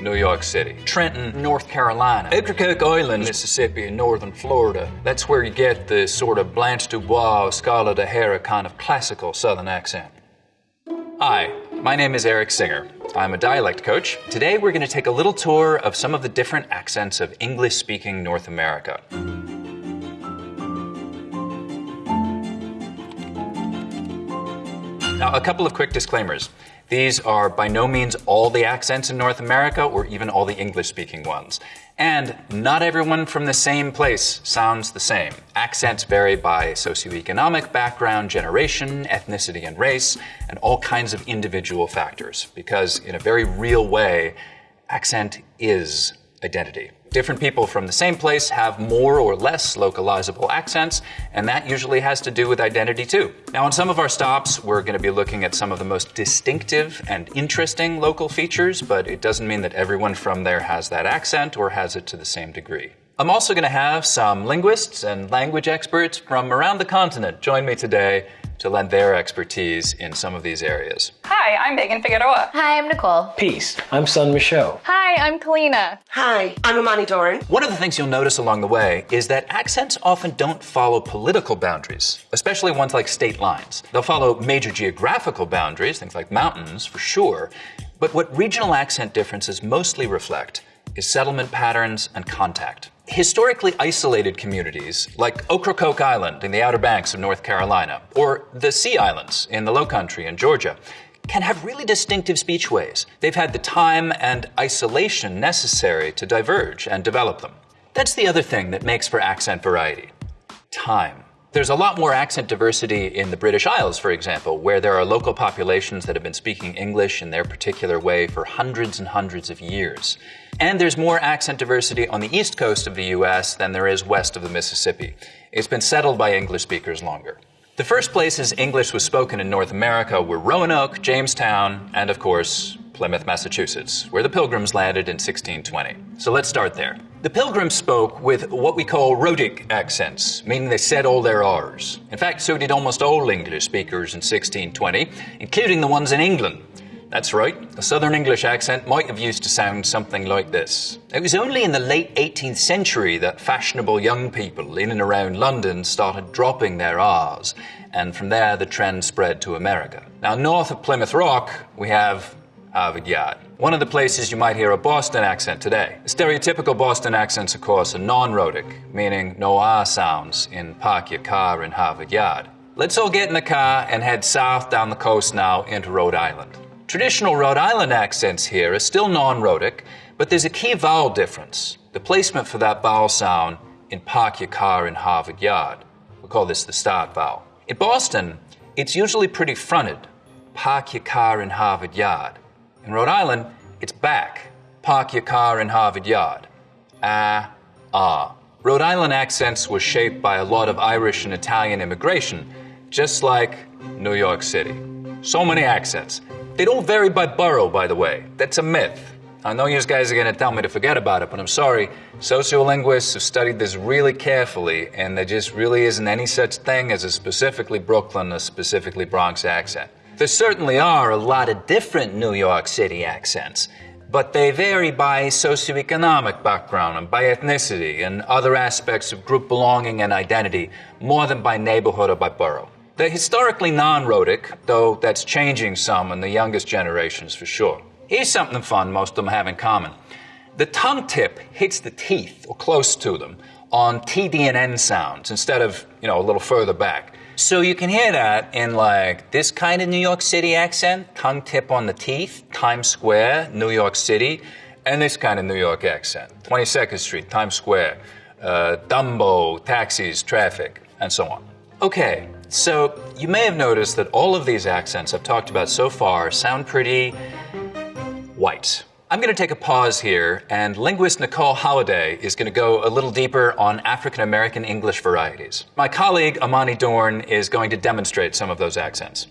New York City. Trenton, North Carolina. Ocracoke Island, Mississippi, and northern Florida. That's where you get the sort of Blanche Dubois, Scarlett O'Hara kind of classical southern accent. Hi, my name is Erik Singer. I'm a dialect coach. Today we're going to take a little tour of some of the different accents of English speaking North America. Now, a couple of quick disclaimers. These are by no means all the accents in North America or even all the English speaking ones. And not everyone from the same place sounds the same. Accents vary by socioeconomic background, generation, ethnicity, and race, and all kinds of individual factors. Because, in a very real way, accent is identity. Different people from the same place have more or less localizable accents, and that usually has to do with identity too. Now, on some of our stops, we're going to be looking at some of the most distinctive and interesting local features, but it doesn't mean that everyone from there has that accent or has it to the same degree. I'm also going to have some linguists and language experts from around the continent join me today to lend their expertise in some of these areas. Hi, I'm Megan Figueroa. Hi, I'm Nicole. Peace. I'm Sunn m'Cheaux. Hi, I'm Kalina. Hi, I'm Amani Doran. One of the things you'll notice along the way is that accents often don't follow political boundaries, especially ones like state lines. They'll follow major geographical boundaries, things like mountains for sure, but what regional accent differences mostly reflect is settlement patterns and contact. Historically isolated communities like Ocracoke Island in the Outer Banks of North Carolina, or the Sea Islands in the Low Country in Georgia, can have really distinctive speechways. They've had the time and isolation necessary to diverge and develop them. That's the other thing that makes for accent variety time. There's a lot more accent diversity in the British Isles, for example, where there are local populations that have been speaking English in their particular way for hundreds and hundreds of years. And there's more accent diversity on the east coast of the US than there is west of the Mississippi. It's been settled by English speakers longer. The first places English was spoken in North America were Roanoke, Jamestown, and of course, Plymouth, Massachusetts, where the Pilgrims landed in 1620. So let's start there. The Pilgrims spoke with what we call rhotic accents, meaning they said all their R's. In fact, so did almost all English speakers in 1620, including the ones in England. That's right, a Southern English accent might have used to sound something like this. It was only in the late 18th century that fashionable young people in and around London started dropping their R's, and from there the trend spread to America. Now, north of Plymouth Rock, we have Harvard Yard. One of the places you might hear a Boston accent today. Stereotypical Boston accents, of course, are non-rhotic, meaning no R sounds in park your car in Harvard Yard. Let's all get in the car and head south down the coast now into Rhode Island. Traditional Rhode Island accents here are still non-rhotic, but there's a key vowel difference. The placement for that vowel sound in park your car in Harvard Yard. We call this the start vowel. In Boston, it's usually pretty fronted. Park your car in Harvard Yard. In Rhode Island, it's back. Park your car in Harvard Yard. Ah, ah. Rhode Island accents were shaped by a lot of Irish and Italian immigration, just like New York City. So many accents. They don't vary by borough, by the way. That's a myth. I know you guys are going to tell me to forget about it, but I'm sorry. Sociolinguists have studied this really carefully, and there just really isn't any such thing as a specifically Brooklyn or specifically Bronx accent. There certainly are a lot of different New York City accents, but they vary by socioeconomic background and by ethnicity and other aspects of group belonging and identity more than by neighborhood or by borough. They're historically non rhotic, though that's changing some in the youngest generations for sure. Here's something fun most of them have in common. The tongue tip hits the teeth, or close to them, on TD and N sounds instead of, you know, a little further back. So you can hear that in like this kind of New York City accent, tongue tip on the teeth, Times Square, New York City, and this kind of New York accent, 22nd Street, Times Square, uh, Dumbo, taxis, traffic, and so on. Okay, so you may have noticed that all of these accents I've talked about so far sound pretty white. I'm going to take a pause here, and linguist Nicole Holliday is going to go a little deeper on African American English varieties. My colleague Amani Dorn is going to demonstrate some of those accents.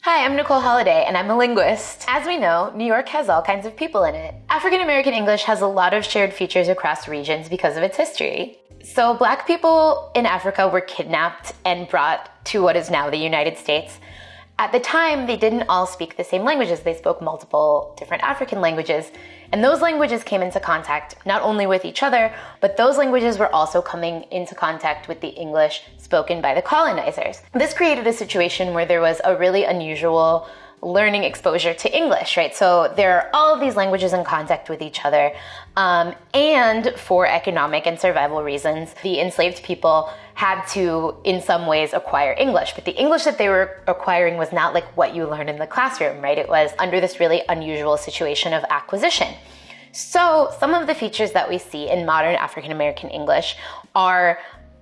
Hi, I'm Nicole Holliday, and I'm a linguist. As we know, New York has all kinds of people in it. African American English has a lot of shared features across regions because of its history. So, black people in Africa were kidnapped and brought to what is now the United States At the time, they didn't all speak the same languages. They spoke multiple different African languages. And those languages came into contact not only with each other, but those languages were also coming into contact with the English spoken by the colonizers. This created a situation where there was a really unusual learning exposure to English, right? So there are all of these languages in contact with each other. Um, and for economic and survival reasons, the enslaved people had to, in some ways, acquire English. But the English that they were acquiring was not like what you learn in the classroom, right? It was under this really unusual situation of acquisition. So some of the features that we see in modern African American English are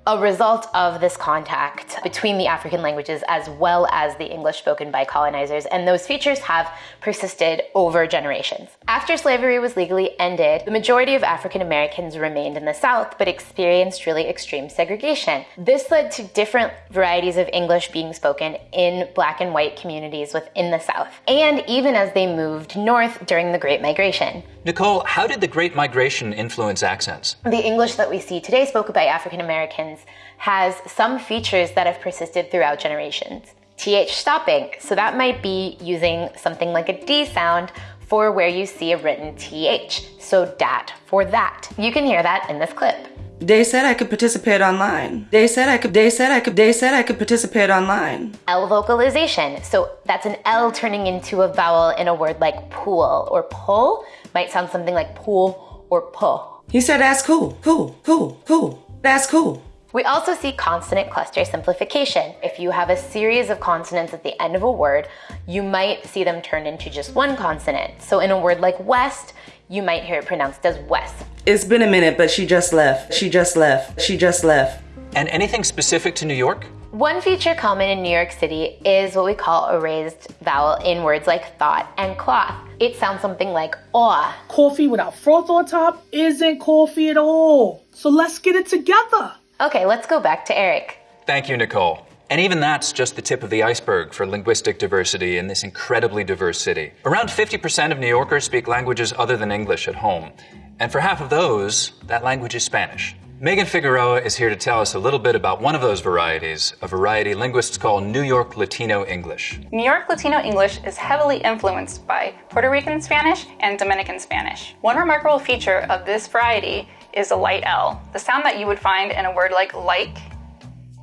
a result of this contact between the African languages as well as the English spoken by colonizers, and those features have persisted over generations. After slavery was legally ended, the majority of African Americans remained in the South but experienced really extreme segregation. This led to different varieties of English being spoken in black and white communities within the South, and even as they moved north during the Great Migration. Nicole, how did the Great Migration influence accents? The English that we see today spoken by African Americans has some features that have persisted throughout generations. TH stopping, so that might be using something like a D sound for where you see a written TH, so dat for that. You can hear that in this clip. They said I could participate online. They said I could, they said I could, they said I could participate online. L vocalization, so that's an L turning into a vowel in a word like pool or pull, might sound something like pool or pull. He said that's cool, cool, cool, cool. That's cool. We also see consonant cluster simplification. If you have a series of consonants at the end of a word, you might see them turned into just one consonant. So in a word like west, you might hear it pronounced as west. It's been a minute, but she just left. She just left. She just left. And anything specific to New York? One feature common in New York City is what we call a raised vowel in words like thought and cloth. It sounds something like aw. Coffee without froth on top isn't coffee at all. So let's get it together. Okay, let's go back to Erik. Thank you, Nicole. And even that's just the tip of the iceberg for linguistic diversity in this incredibly diverse city. Around 50% of New Yorkers speak languages other than English at home. And for half of those, that language is Spanish. Megan Figueroa is here to tell us a little bit about one of those varieties, a variety linguists call New York Latino English. New York Latino English is heavily influenced by Puerto Rican Spanish and Dominican Spanish. One remarkable feature of this variety is a light L, the sound that you would find in a word like like,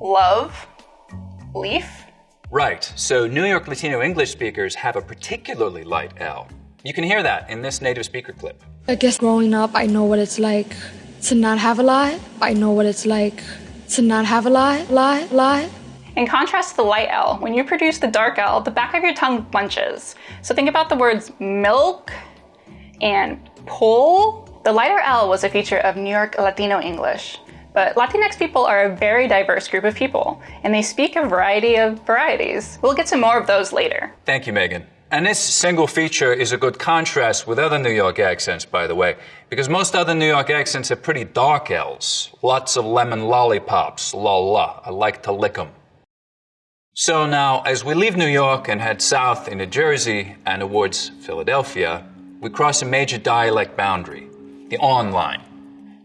love, leaf. Right, so New York Latino English speakers have a particularly light L. You can hear that in this native speaker clip. I guess growing up, I know what it's like to not have a lie. I know what it's like to not have a lie, lie, lie. In contrast to the light L, when you produce the dark L, the back of your tongue bunches. So think about the words milk and pull. The lighter L was a feature of New York Latino English. But Latinx people are a very diverse group of people, and they speak a variety of varieties. We'll get to more of those later. Thank you, Megan. And this single feature is a good contrast with other New York accents, by the way, because most other New York accents are pretty dark L's. Lots of lemon lollipops, la la. I like to lick 'em. So now, as we leave New York and head south into Jersey and towards Philadelphia, we cross a major dialect boundary, the on line.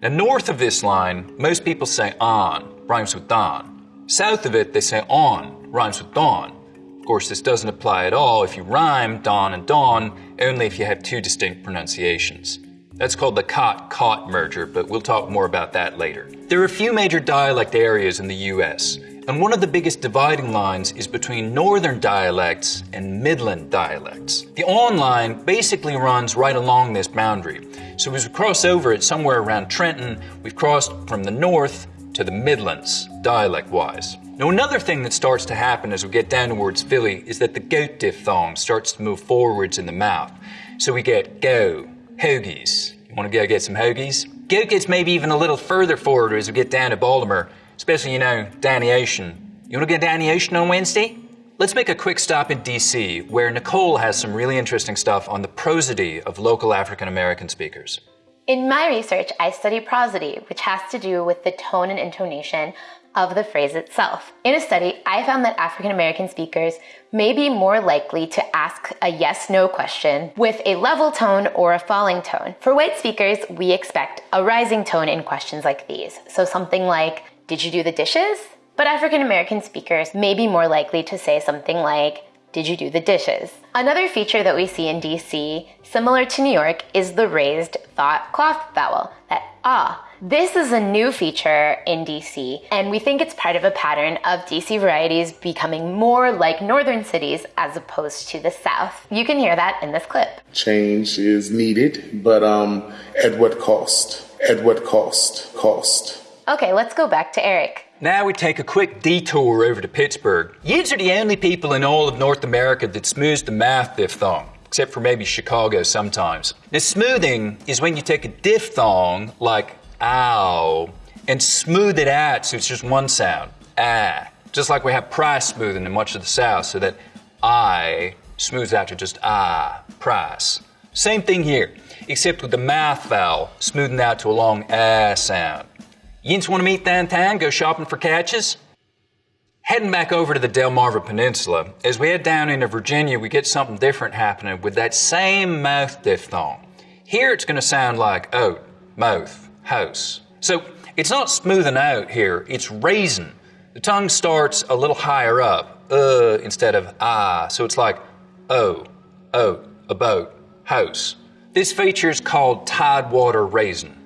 Now, north of this line, most people say on, rhymes with don. South of it, they say on, rhymes with dawn. Of course, this doesn't apply at all if you rhyme dawn and dawn, only if you have two distinct pronunciations. That's called the cot-caught merger, but we'll talk more about that later. There are a few major dialect areas in the US, and one of the biggest dividing lines is between northern dialects and midland dialects. The on line basically runs right along this boundary. So as we cross over it somewhere around Trenton, we've crossed from the north to the Midlands, dialect-wise. Now another thing that starts to happen as we get down towards Philly is that the goat diphthong starts to move forwards in the mouth. So we get go, hoagies. You want to go get some hoagies? Goat gets maybe even a little further forward as we get down to Baltimore, especially, you know, Danny Ocean. You want to get Danny Ocean on Wednesday? Let's make a quick stop in DC, where Nicole has some really interesting stuff on the prosody of local African American speakers. In my research, I study prosody, which has to do with the tone and intonation of the phrase itself. In a study, I found that African American speakers may be more likely to ask a yes no question with a level tone or a falling tone. For white speakers, we expect a rising tone in questions like these. So something like, Did you do the dishes? But African American speakers may be more likely to say something like, Did you do the dishes? Another feature that we see in DC, similar to New York, is the raised thought cloth vowel, that ah. This is a new feature in DC, and we think it's part of a pattern of DC varieties becoming more like northern cities as opposed to the south. You can hear that in this clip. Change is needed, but um, at what cost? At what cost? Cost. Okay, let's go back to Erik. Now we take a quick detour over to Pittsburgh. Yids are the only people in all of North America that smooths the mouth diphthong, except for maybe Chicago sometimes. Now, smoothing is when you take a diphthong, like ow, and smooth it out so it's just one sound, ah. Just like we have price smoothing in much of the South, so that I smooths out to just ah, price. Same thing here, except with the mouth vowel smoothing out to a long ah sound. Yins want to meet downtown, go shopping for catches? Heading back over to the Delmarva Peninsula, as we head down into Virginia, we get something different happening with that same mouth diphthong. Here it's going to sound like oat, mouth, house. So it's not smoothing out here, it's raising. The tongue starts a little higher up, uh, instead of ah, so it's like oh, a boat, house. This feature is called tidewater raising.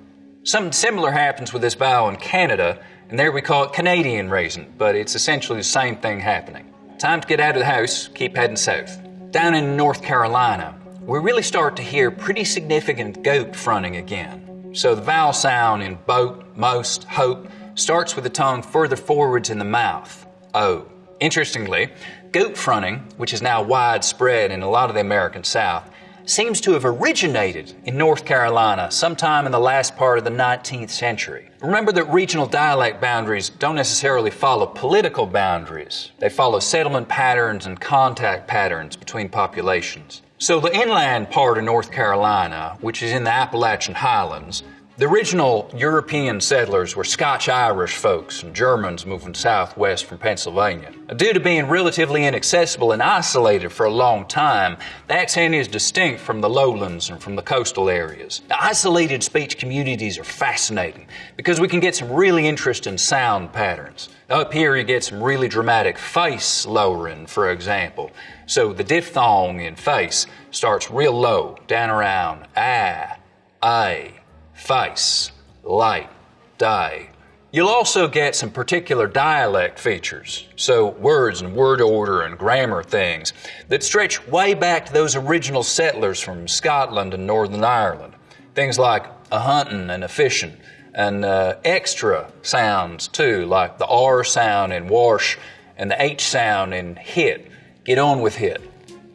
Something similar happens with this vowel in Canada, and there we call it Canadian raising, but it's essentially the same thing happening. Time to get out of the house, keep heading south. Down in North Carolina, we really start to hear pretty significant goat fronting again. So the vowel sound in boat, most, hope starts with the tongue further forwards in the mouth. O. Interestingly, goat fronting, which is now widespread in a lot of the American South, seems to have originated in North Carolina sometime in the last part of the 19th century. Remember that regional dialect boundaries don't necessarily follow political boundaries. They follow settlement patterns and contact patterns between populations. So the inland part of North Carolina, which is in the Appalachian Highlands, the original European settlers were Scotch Irish folks and Germans moving southwest from Pennsylvania. Due to being relatively inaccessible and isolated for a long time, the accent is distinct from the lowlands and from the coastal areas. The isolated speech communities are fascinating because we can get some really interesting sound patterns. Up here, you get some really dramatic face lowering, for example. So the diphthong in face starts real low, down around ah, a face, light, day. You'll also get some particular dialect features, so words and word order and grammar things that stretch way back to those original settlers from Scotland and Northern Ireland. Things like a hunting and a fishing, and uh, extra sounds too, like the R sound in wash and the H sound in hit. Get on with hit.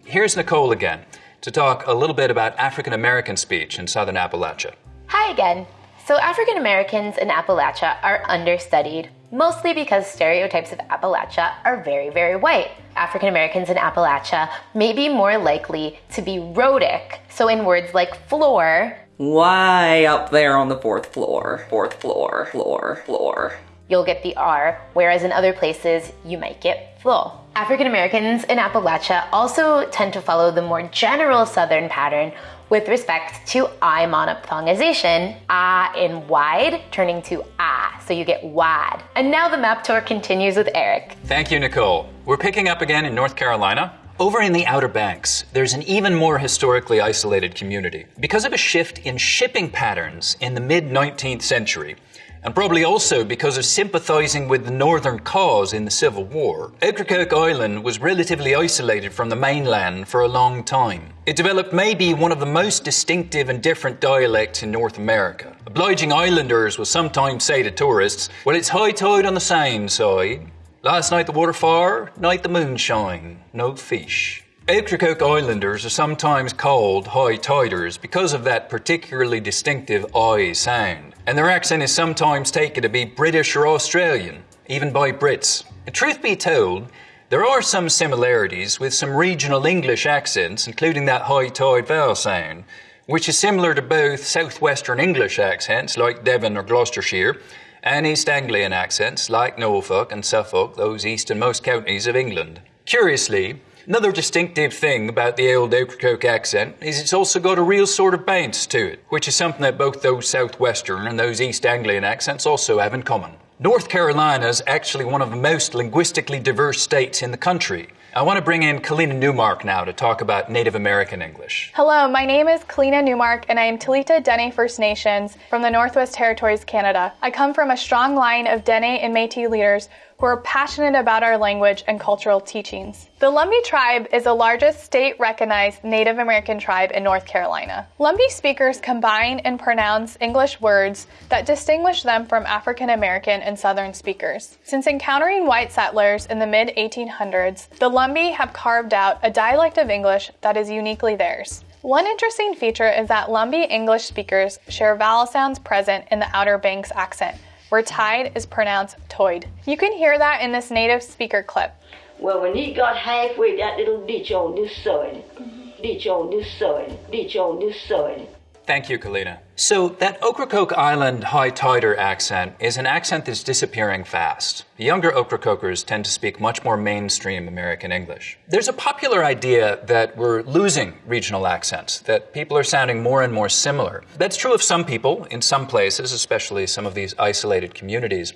Here's Nicole again to talk a little bit about African American speech in Southern Appalachia. Hi again. So, African Americans in Appalachia are understudied, mostly because stereotypes of Appalachia are very, very white. African Americans in Appalachia may be more likely to be rhotic, so in words like floor, Way up there on the fourth floor. Fourth floor. Floor. Floor. you'll get the R, whereas in other places you might get flo. African Americans in Appalachia also tend to follow the more general Southern pattern with respect to I monophthongization, ah in wide turning to ah, so you get wad. And now the map tour continues with Erik. Thank you, Nicole. We're picking up again in North Carolina. Over in the Outer Banks, there's an even more historically isolated community. Because of a shift in shipping patterns in the mid 19th century, and probably also because of sympathizing with the Northern cause in the Civil War, Ocracoke Island was relatively isolated from the mainland for a long time. It developed maybe one of the most distinctive and different dialects in North America. Obliging islanders will sometimes say to tourists, Well, it's high tide on the same side. Last night the water far, night the moonshine, no fish. Ocracoke Islanders are sometimes called high tiders because of that particularly distinctive I sound, and their accent is sometimes taken to be British or Australian, even by Brits. And truth be told, there are some similarities with some regional English accents, including that high tide vowel sound, which is similar to both southwestern English accents like Devon or Gloucestershire, and East Anglian accents like Norfolk and Suffolk, those easternmost counties of England. Curiously, Another distinctive thing about the old Ocracoke accent is it's also got a real sort of bounce to it, which is something that both those southwestern and those East Anglian accents also have in common. North Carolina is actually one of the most linguistically diverse states in the country, I want to bring in Kalina Newmark now to talk about Native American English. Hello, my name is Kalina Newmark, and I am Talita Dene First Nations from the Northwest Territories, Canada. I come from a strong line of Dene and Metis leaders who are passionate about our language and cultural teachings. The Lumbee tribe is the largest state recognized Native American tribe in North Carolina. Lumbee speakers combine and pronounce English words that distinguish them from African American and Southern speakers. Since encountering white settlers in the mid 1800s, the Lumbee have carved out a dialect of English that is uniquely theirs. One interesting feature is that Lumbee English speakers share vowel sounds present in the Outer Banks accent where tide is pronounced toid. You can hear that in this native speaker clip. Well, when he got halfway, that little ditch on this side, mm-hmm. ditch on this side, ditch on this side. Thank you, Kalina. So, that Ocracoke Island high tider accent is an accent that's disappearing fast. The younger Ocracokers tend to speak much more mainstream American English. There's a popular idea that we're losing regional accents, that people are sounding more and more similar. That's true of some people in some places, especially some of these isolated communities.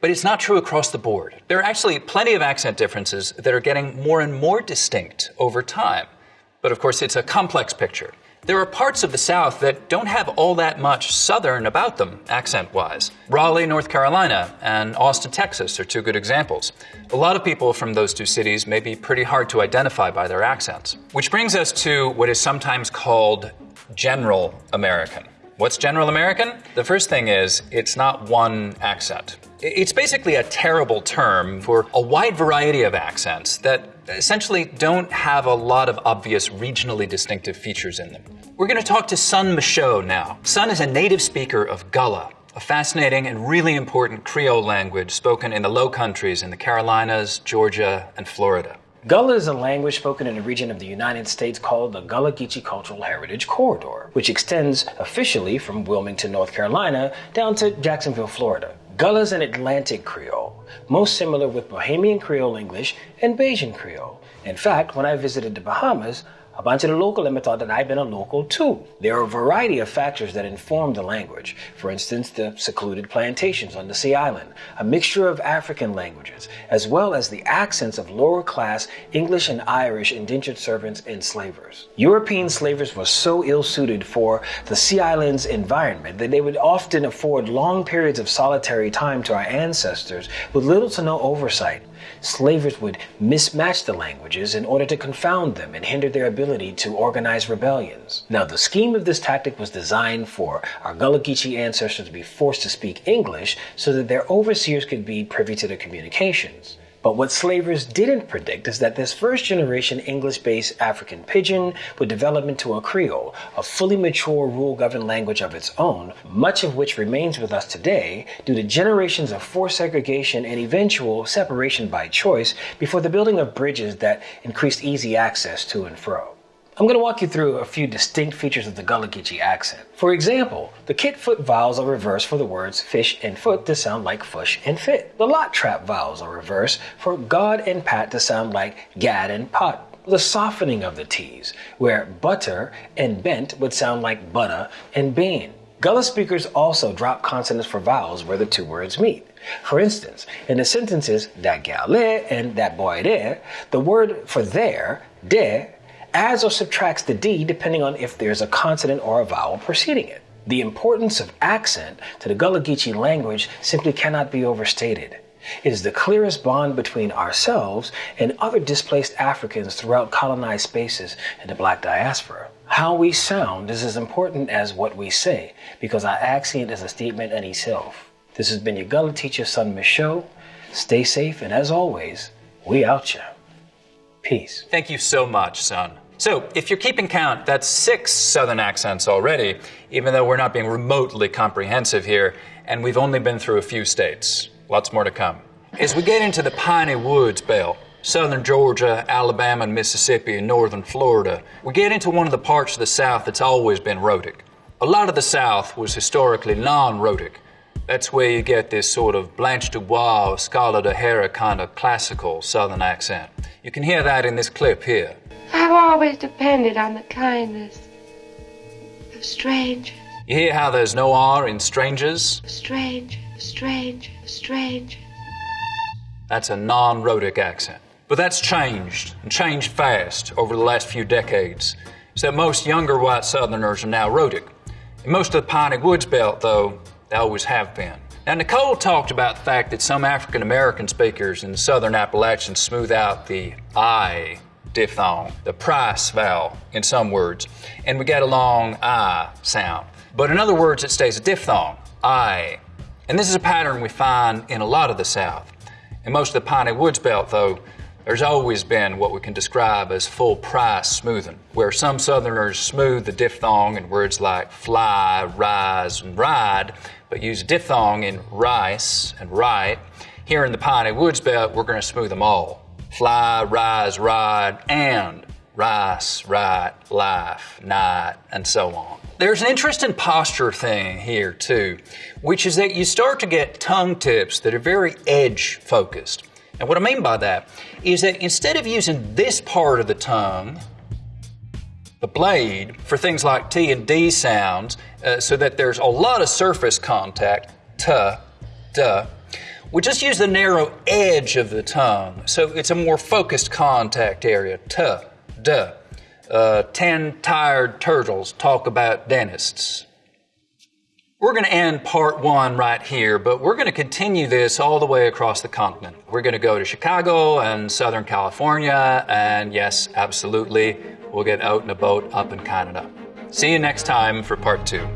But it's not true across the board. There are actually plenty of accent differences that are getting more and more distinct over time. But of course, it's a complex picture. There are parts of the South that don't have all that much Southern about them, accent wise. Raleigh, North Carolina, and Austin, Texas are two good examples. A lot of people from those two cities may be pretty hard to identify by their accents. Which brings us to what is sometimes called General American. What's General American? The first thing is, it's not one accent. It's basically a terrible term for a wide variety of accents that essentially don't have a lot of obvious regionally distinctive features in them. We're going to talk to Sunn m'Cheaux now. Sunn is a native speaker of Gullah, a fascinating and really important Creole language spoken in the Low Countries in the Carolinas, Georgia, and Florida. Gullah is a language spoken in a region of the United States called the Gullah Geechee Cultural Heritage Corridor, which extends officially from Wilmington, North Carolina, down to Jacksonville, Florida. Gullah is an Atlantic Creole, most similar with Bahamian Creole English and Bajan Creole. In fact, when I visited the Bahamas, a bunch of the local them thought that I'd been a local too. There are a variety of factors that inform the language. For instance, the secluded plantations on the Sea Island, a mixture of African languages, as well as the accents of lower class English and Irish indentured servants and slavers. European slavers were so ill suited for the Sea Island's environment that they would often afford long periods of solitary time to our ancestors with little to no oversight. Slavers would mismatch the languages in order to confound them and hinder their ability to organize rebellions. Now, the scheme of this tactic was designed for our Gullah Geechee ancestors to be forced to speak English so that their overseers could be privy to their communications. But what slavers didn't predict is that this first generation English based African pidgin would develop into a Creole, a fully mature rule governed language of its own, much of which remains with us today due to generations of forced segregation and eventual separation by choice before the building of bridges that increased easy access to and fro. I'm going to walk you through a few distinct features of the Gullah Geechee accent. For example, the kit foot vowels are reversed for the words fish and foot to sound like fush and fit. The lot trap vowels are reversed for God and pat to sound like gad and pot. The softening of the T's, where butter and bent would sound like butter and bean. Gullah speakers also drop consonants for vowels where the two words meet. For instance, in the sentences that gal and that boy there, the word for there, there, adds or subtracts the D depending on if there's a consonant or a vowel preceding it. The importance of accent to the Gullah Geechee language simply cannot be overstated. It is the clearest bond between ourselves and other displaced Africans throughout colonized spaces in the black diaspora. How we sound is as important as what we say because our accent is a statement in itself. This has been your Gullah teacher, Sunn m'Cheaux. Stay safe, and as always, we out ya. Peace. Thank you so much, Sunn. So, if you're keeping count, that's six Southern accents already, even though we're not being remotely comprehensive here, and we've only been through a few states. Lots more to come. As we get into the piney woods belt, southern Georgia, Alabama, and Mississippi, and northern Florida, we get into one of the parts of the South that's always been rhotic. A lot of the South was historically non rhotic. That's where you get this sort of Blanche Dubois, Scarlett O'Hara kind of classical Southern accent. You can hear that in this clip here. I've always depended on the kindness of strangers. You hear how there's no R in strangers? Strange, strange, strange. That's a non rhotic accent. But that's changed, and changed fast over the last few decades, so most younger white Southerners are now rhotic. In most of the Piney Woods belt, though, they always have been. Now, Nicole talked about the fact that some African American speakers in the Southern Appalachians smooth out the I diphthong, the price vowel in some words, and we get a long I sound. But in other words, it stays a diphthong, I. And this is a pattern we find in a lot of the South. In most of the Piney Woods belt, though, there's always been what we can describe as full price smoothing, where some Southerners smooth the diphthong in words like fly, rise, and ride, but use diphthong in rice and right. Here in the Piney Woods belt, we're going to smooth them all fly, rise, ride, and rice, right, life, night, and so on. There's an interesting posture thing here, too, which is that you start to get tongue tips that are very edge focused. And what I mean by that is that instead of using this part of the tongue, the blade, for things like T and D sounds, uh, so that there's a lot of surface contact, t, duh, we just use the narrow edge of the tongue, so it's a more focused contact area. T, duh. Uh, ten tired turtles talk about dentists. We're going to end part one right here, but we're going to continue this all the way across the continent. We're going to go to Chicago and Southern California, and yes, absolutely, we'll get out in a boat up in Canada. See you next time for part two.